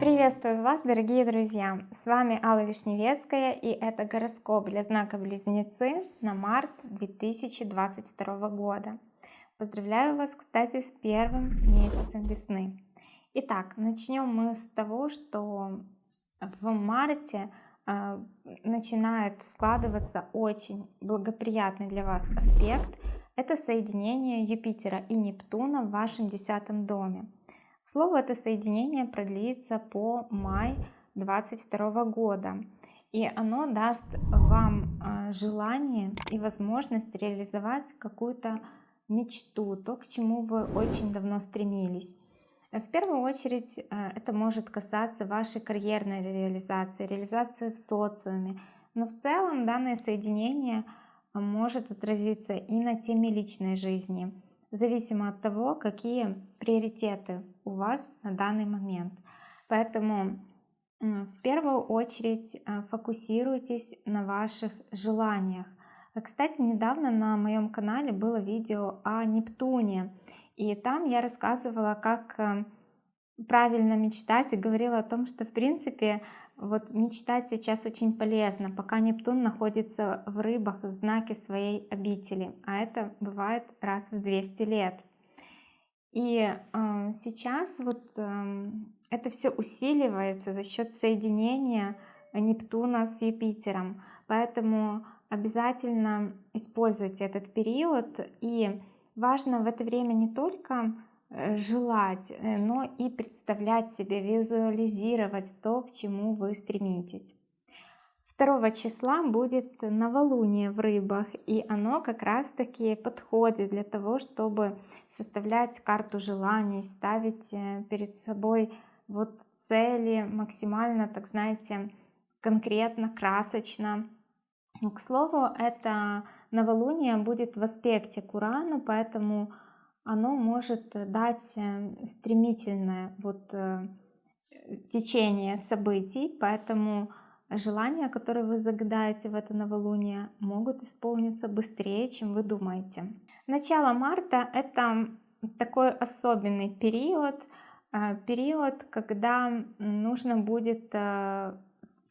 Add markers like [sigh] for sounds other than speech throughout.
Приветствую вас, дорогие друзья! С вами Алла Вишневецкая и это гороскоп для знака Близнецы на март 2022 года. Поздравляю вас, кстати, с первым месяцем весны. Итак, начнем мы с того, что в марте э, начинает складываться очень благоприятный для вас аспект. Это соединение Юпитера и Нептуна в вашем десятом доме. Слово это соединение продлится по май 22 года. И оно даст вам э, желание и возможность реализовать какую-то мечту, то, к чему вы очень давно стремились. В первую очередь э, это может касаться вашей карьерной реализации, реализации в социуме. Но в целом данное соединение может отразиться и на теме личной жизни, зависимо от того, какие приоритеты у вас на данный момент. Поэтому в первую очередь э, фокусируйтесь на ваших желаниях. Кстати, недавно на моем канале было видео о Нептуне. И там я рассказывала, как э, правильно мечтать и говорила о том, что в принципе вот мечтать сейчас очень полезно, пока Нептун находится в рыбах в знаке своей обители, а это бывает раз в 200 лет. И э, сейчас вот э, это все усиливается за счет соединения Нептуна с Юпитером, поэтому обязательно используйте этот период. И Важно в это время не только желать, э, но и представлять себе, визуализировать то, к чему вы стремитесь. 2 числа будет новолуние в рыбах, и оно как раз таки подходит для того, чтобы составлять карту желаний, ставить э, перед собой вот цели максимально, так знаете, конкретно, красочно. К слову, это новолуние будет в аспекте к Урану, поэтому оно может дать э, стремительное вот э, течение событий, поэтому желания, которые вы загадаете в это новолуние, могут исполниться быстрее, чем вы думаете. Начало марта — это такой особенный период, э, период, когда нужно будет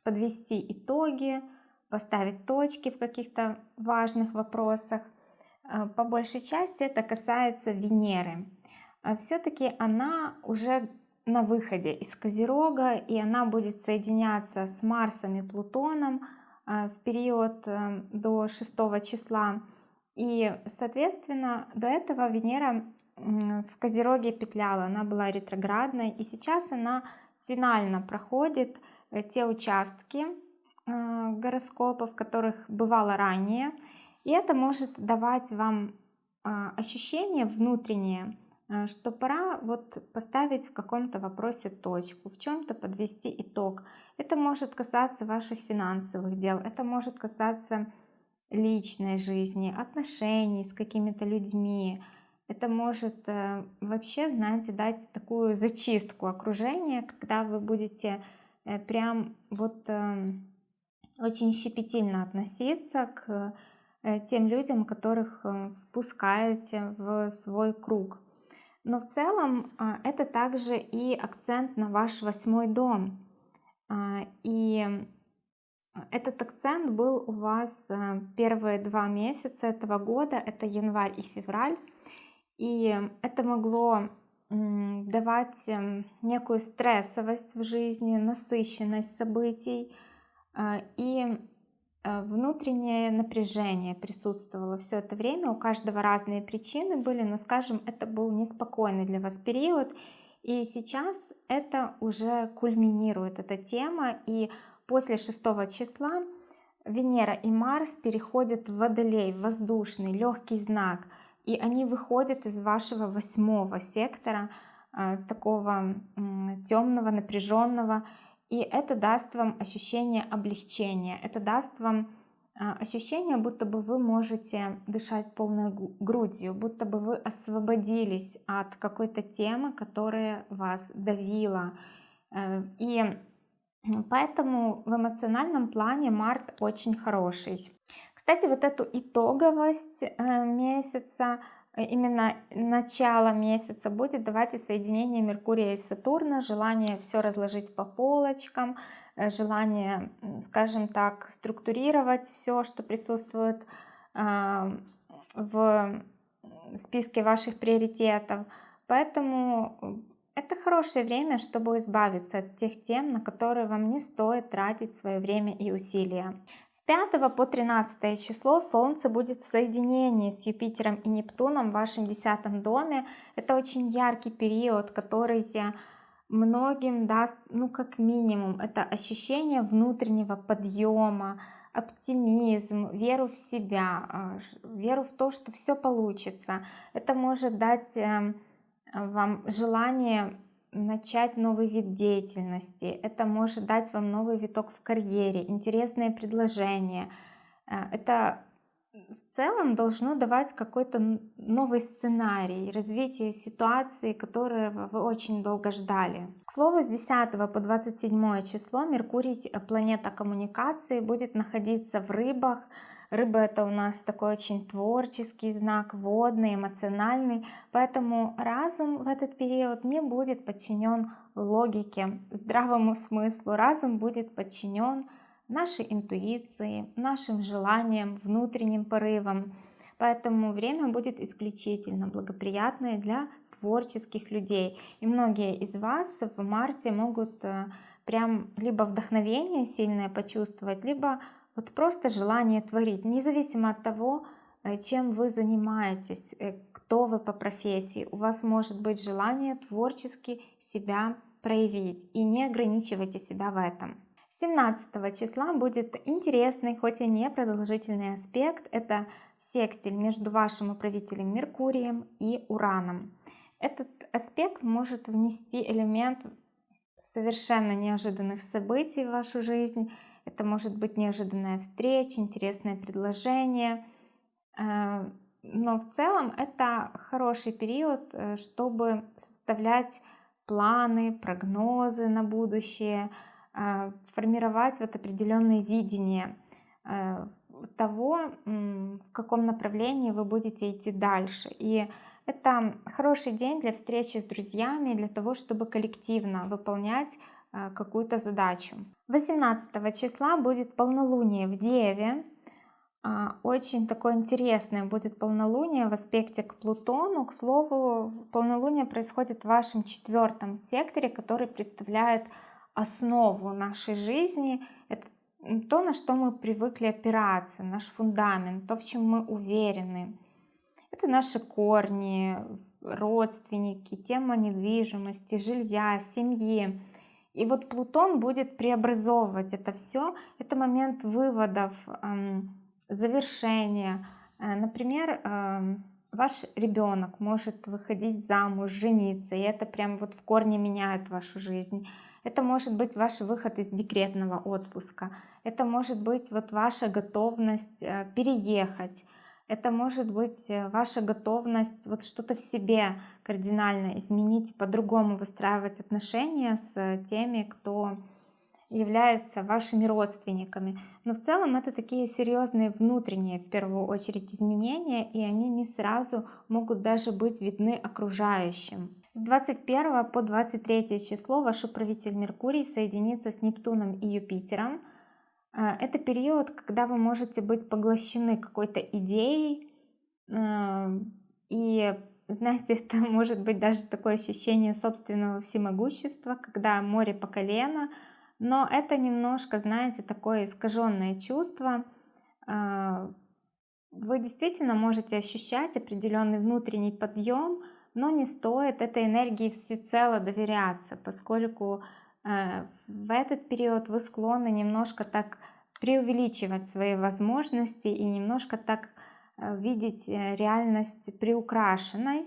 подвести итоги, поставить точки в каких-то важных вопросах. Э, по большей части это касается Венеры. Э, Все-таки она уже на выходе из Козерога, и она будет соединяться с Марсом и Плутоном э, в период до 6 числа. И, соответственно, до этого Венера в Козероге петляла, она была ретроградной, и сейчас она финально проходит те участки, Э, гороскопов, которых бывало ранее. И это может давать вам а, ощущение внутреннее, э, что пора вот поставить в каком-то вопросе точку, в чем-то подвести итог. Это может касаться ваших финансовых дел, это может касаться личной жизни, отношений с какими-то людьми. Это может э, вообще, знаете, дать такую зачистку окружения, когда вы будете прям вот эм, очень щепетильно относиться к э, тем людям, которых э, впускаете в свой круг. Но в целом а, это также и акцент на ваш восьмой дом. А, и этот акцент был у вас э, первые два месяца этого года, это январь и февраль. И это могло давать эм, некую стрессовость в жизни, насыщенность событий, а, и внутреннее напряжение присутствовало все это время. У каждого разные причины были, но, скажем, это был неспокойный для вас период. И сейчас это уже кульминирует, эта тема. И после 6 числа Венера и Марс переходят в Водолей, воздушный, легкий знак. И они выходят из вашего восьмого сектора, а, такого темного, напряженного. И это даст вам ощущение облегчения, это даст вам а, ощущение, будто бы вы можете дышать полной грудью, будто бы вы освободились от какой-то темы, которая вас давила. Э, и поэтому в эмоциональном плане март очень хороший. Кстати, вот эту итоговость э, месяца именно начало месяца будет. Давать соединение Меркурия и Сатурна, желание все разложить по полочкам, э, желание, скажем так, структурировать все, что присутствует а, в списке ваших приоритетов. Поэтому это хорошее время, чтобы избавиться от тех тем, на которые вам не стоит тратить свое время и усилия. С 5 по 13 число Солнце будет в соединении с Юпитером и Нептуном в вашем десятом доме. Это очень яркий период, который многим даст, ну как минимум, это ощущение внутреннего подъема, оптимизм, веру в себя, а, веру в то, что все получится. Это может дать эм, вам желание начать новый вид деятельности, это может дать вам новый виток в карьере, интересные предложения. Э, это в целом должно давать какой-то новый сценарий развития ситуации, которые вы очень долго ждали. К слову, с 10 по 27 число Меркурий, э, планета коммуникации, будет находиться в рыбах, Рыба это у нас такой очень творческий знак, водный, эмоциональный, поэтому разум в этот период не будет подчинен логике, здравому смыслу. Разум будет подчинен нашей интуиции, нашим желаниям, внутренним порывам. Поэтому время будет исключительно благоприятное для творческих людей. И многие из вас в марте могут э, прям либо вдохновение сильное почувствовать, либо вот просто желание творить, независимо от того, э, чем вы занимаетесь, э, кто вы по профессии, у вас может быть желание творчески себя проявить и не ограничивайте себя в этом. 17 числа будет интересный, хоть и не продолжительный аспект, это секстиль между вашим управителем Меркурием и Ураном. Этот аспект может внести элемент совершенно неожиданных событий в вашу жизнь, это может быть неожиданная встреча, интересное предложение. Э, но в целом это хороший период, э, чтобы составлять планы, прогнозы на будущее, э, формировать вот определенные видения того, в каком направлении вы будете идти дальше. И это хороший день для встречи с друзьями, для того, чтобы коллективно выполнять какую-то задачу. 18 числа будет полнолуние в Деве. А, очень такое интересное будет полнолуние в аспекте к Плутону. К слову, полнолуние происходит в вашем четвертом секторе, который представляет основу нашей жизни. Это то, на что мы привыкли опираться, наш фундамент, то, в чем мы уверены. Это наши корни, родственники, тема недвижимости, жилья, семьи. И вот Плутон будет преобразовывать это все. Это момент выводов, завершения. Э, например, ваш ребенок может выходить замуж, жениться, и это прям вот в корне меняет вашу жизнь. Это может быть ваш выход из декретного отпуска. Это может быть вот ваша готовность э, переехать это может быть э, ваша готовность вот что-то в себе кардинально изменить, по-другому выстраивать отношения с теми, кто является вашими родственниками. Но в целом это такие серьезные внутренние, в первую очередь, изменения, и они не сразу могут даже быть видны окружающим. С 21 по 23 число ваш управитель Меркурий соединится с Нептуном и Юпитером, а, это период, когда вы можете быть поглощены какой-то идеей, и знаете, [laughs] это может быть даже такое ощущение собственного всемогущества, когда море по колено, но это немножко, знаете, такое искаженное чувство. А, вы действительно можете ощущать определенный внутренний подъем, но не стоит этой энергии всецело доверяться, поскольку Э, в этот период вы склонны немножко так преувеличивать свои возможности и немножко так видеть э, реальность приукрашенной.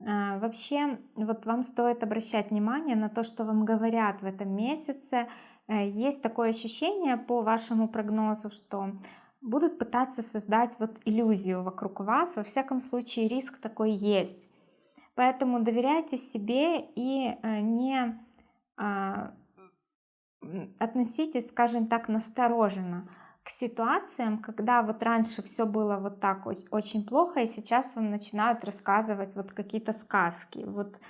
Вообще, вот вам стоит обращать внимание на то, что вам говорят в этом месяце. Есть такое ощущение по вашему прогнозу, что будут пытаться создать вот иллюзию вокруг вас. Во всяком случае, риск такой есть. Поэтому доверяйте себе и не а, относитесь, скажем так, настороженно ситуациям, когда вот раньше все было вот так очень плохо, и сейчас вам начинают рассказывать вот какие-то сказки. Вот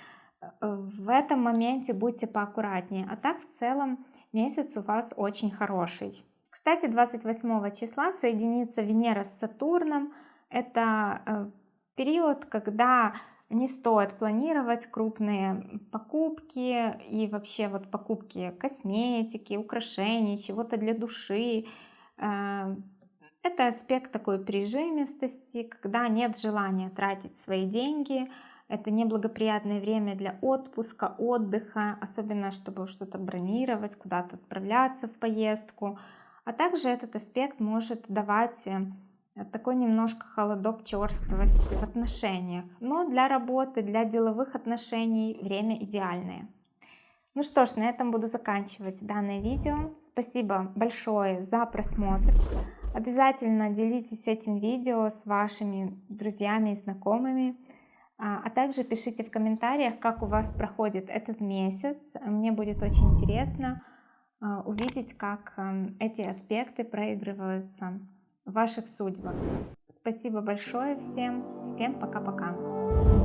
э, в этом моменте будьте поаккуратнее. А так в целом месяц у вас очень хороший. Кстати, 28 числа соединится Венера с Сатурном. Это э, период, когда не стоит планировать крупные покупки и вообще вот покупки косметики, украшений, чего-то для души. Э, это аспект такой прижимистости, когда нет желания тратить свои деньги. Это неблагоприятное время для отпуска, отдыха, особенно чтобы что-то бронировать, куда-то отправляться в поездку. А также этот аспект может давать э, такой немножко холодок черствости в отношениях. Но для работы, для деловых отношений время идеальное. Ну что ж, на этом буду заканчивать данное видео. Спасибо большое за просмотр. Обязательно делитесь этим видео с вашими друзьями и знакомыми. А, а также пишите в комментариях, как у вас проходит этот месяц. Мне будет очень интересно а, увидеть, как эм, эти аспекты проигрываются в ваших судьбах. Спасибо большое всем. Всем пока-пока.